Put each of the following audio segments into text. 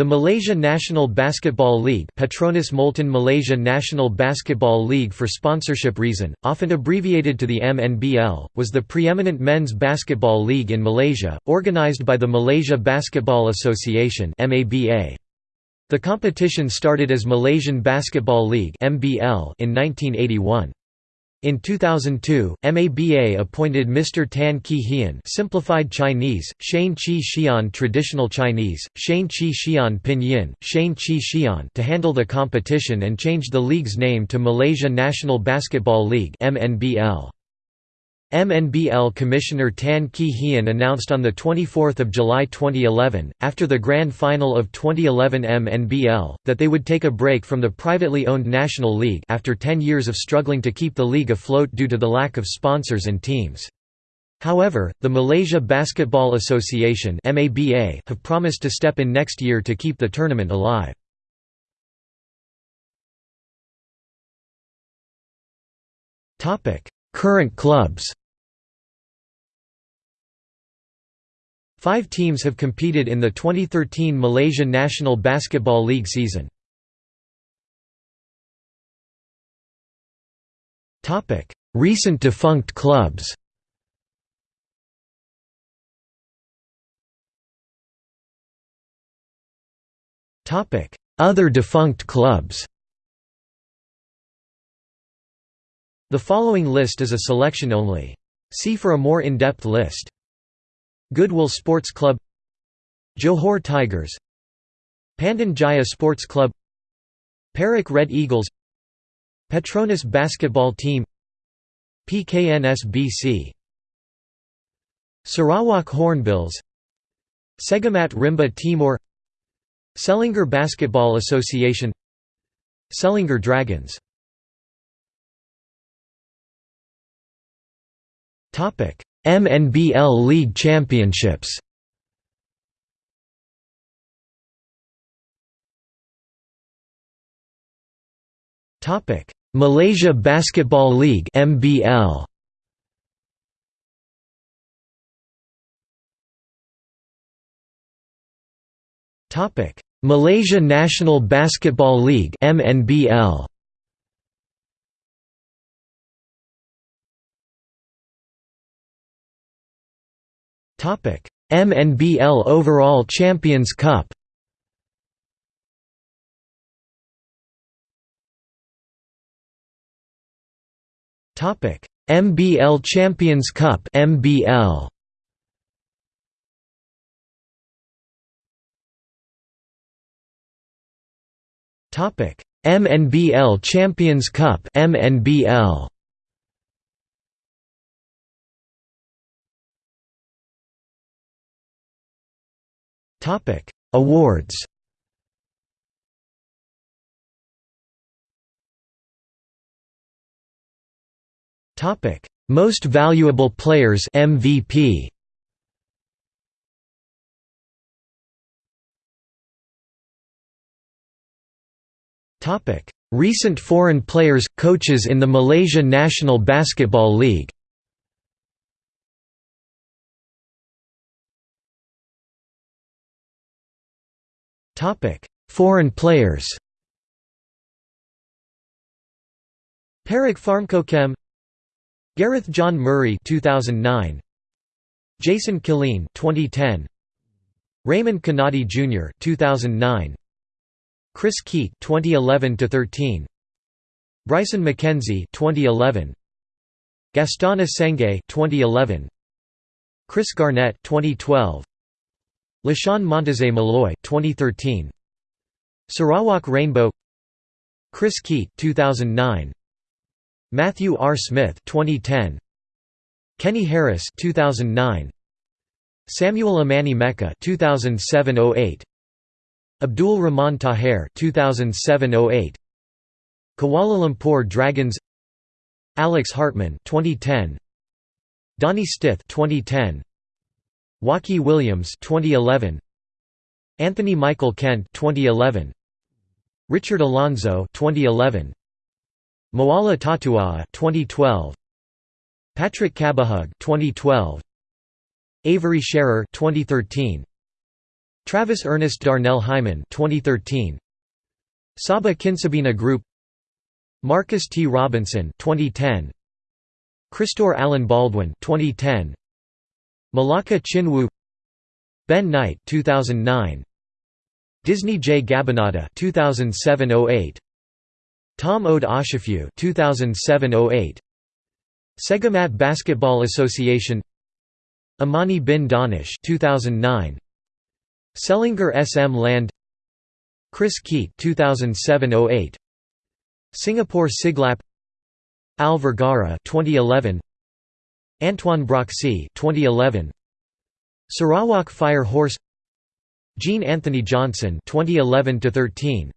The Malaysia National Basketball League Petronas Multan Malaysia National Basketball League for sponsorship reason, often abbreviated to the MNBL, was the preeminent men's basketball league in Malaysia, organised by the Malaysia Basketball Association The competition started as Malaysian Basketball League in 1981. In 2002, MABA appointed Mr. Tan Ki Hian simplified Chinese, Shane Chi Xian traditional Chinese, Shane Chi Xian Pinyin, Shane Chi Xian to handle the competition and changed the league's name to Malaysia National Basketball League MNBL. MNBL Commissioner Tan Ki Hian announced on 24 July 2011, after the grand final of 2011 MNBL, that they would take a break from the privately owned National League after 10 years of struggling to keep the league afloat due to the lack of sponsors and teams. However, the Malaysia Basketball Association have promised to step in next year to keep the tournament alive. Current clubs Five teams have competed in the 2013 Malaysia National Basketball League season. Recent defunct clubs Other defunct clubs The following list is a selection only. See for a more in-depth list. Goodwill Sports Club Johor Tigers Pandan Jaya Sports Club Perak Red Eagles Petronas Basketball Team PKNSBC Sarawak Hornbills Segamat Rimba Timur Selangor Basketball Association Selangor Dragons MNBL League Championships Topic: Malaysia Basketball League (MBL). Topic: Malaysia National Basketball League (MNBL). Topic: MNBL Overall Champions Cup. Topic: MBL Champions Cup MBL. Topic: MNBL Champions Cup MNBL. Topic: Awards. Topic: Most Valuable Players MVP. Topic: Recent foreign players coaches in the Malaysia National Basketball League. Foreign players Perak Farmcochem Gareth John Murray 2009 Jason Killeen 2010 Raymond Kannadi Jr. 2009 Chris Keat 2011 to 13 Bryson McKenzie 2011 Gastona Sengay 2011 Chris Garnett 2012 LaShawn Monteze Malloy 2013 Sarawak Rainbow. Chris Keat 2009 Matthew R. Smith 2010 Kenny Harris 2009 Samuel Amani Mecca 2007-08 Abdul Rahman Taher 2007-08 Kuala Lumpur Dragons. Alex Hartman 2010 Donnie Stith 2010 Waki Williams 2011 Anthony Michael Kent 2011 Richard Alonzo 2011 Moala Tatua 2012 Patrick Cabahug 2012 Avery Scherer 2013 Travis Ernest Darnell Hyman 2013 Sabah Kinsabina Group. Marcus T. Robinson 2010 Christor Allen Baldwin 2010 Melaka Chinwu Ben Knight 2009 Disney J. Gabinada 2007-08 Tom Ode Ashafu 2007-08 Segamat Basketball Association. Amani bin Danish 2009 Selangor SM Land. Chris Keat 2007-08 Singapore Siglap. Al Vergara 2011 Antoine Broxy 2011 Sarawak Fire Horse. Jean Anthony Johnson 2011 13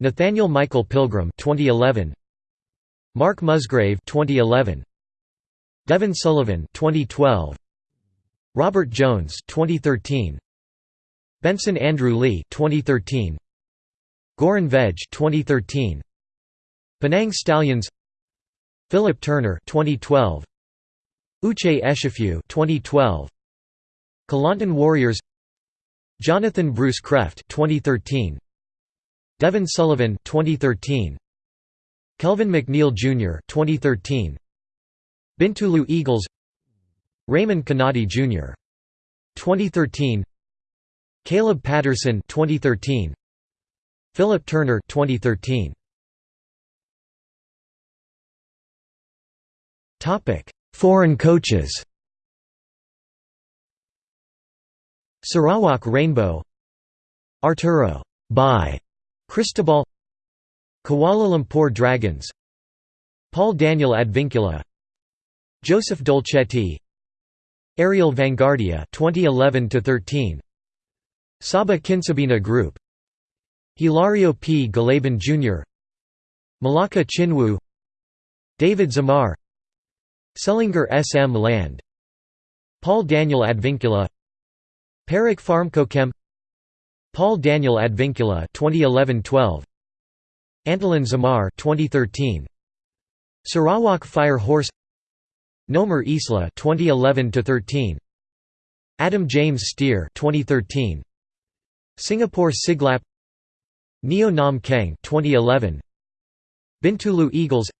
Nathaniel Michael Pilgrim 2011 Mark Musgrave 2011 Devon Sullivan 2012 Robert Jones 2013 Benson Andrew Lee 2013 Goran Veg 2013 Penang Stallions. Philip Turner 2012 Uche Eshifu 2012 Kelantan Warriors. Jonathan Bruce Krefft 2013 Devon Sullivan 2013 Kelvin McNeil Jr. 2013 Bintulu Eagles. Raymond Kanadi Jr. 2013 Caleb Patterson 2013 Philip Turner 2013 Topic Foreign coaches. Sarawak Rainbow. Arturo. By. Cristobal. Kuala Lumpur Dragons. Paul Daniel Advincula. Joseph Dolcetti. Ariel Vanguardia 2011 13 Sabah Kinsabina Group. Hilario P. Galaban Jr. Melaka Chinwu. David Zamar Selangor SM Land. Paul Daniel Advincula. Perak Farmcochem Paul Daniel Advincula 2011-12 Antolin Zamar 2013 Sarawak Fire Horse. Nomer Isla 2011-13 Adam James Steer 2013 Singapore Siglap. Neo Nam Keng 2011 Bintulu Eagles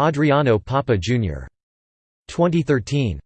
Adriano Papa Jr. 2013